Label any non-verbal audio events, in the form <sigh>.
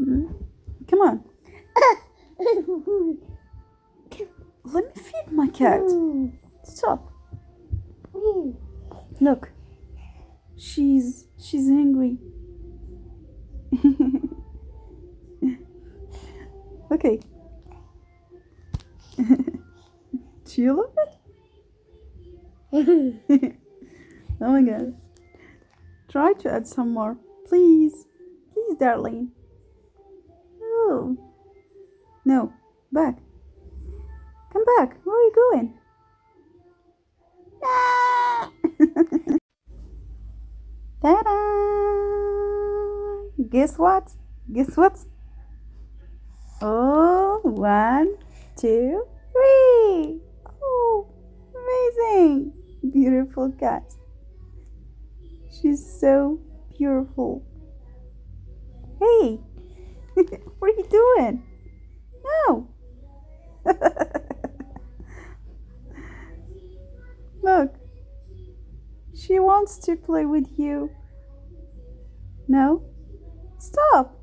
Mm. Come on. <coughs> Let me feed my cat. Stop. Look. She's she's angry. <laughs> okay. Do you love it? oh my god. Try to add some more. Please. Please, darling. No. Back. Come back. Where are you going? Ah! <laughs> Ta-da! Guess what? Guess what? Oh, one, two, three. Oh, amazing. Beautiful cat. She's so beautiful. Hey, <laughs> what are you doing? No. Look, she wants to play with you. No? Stop.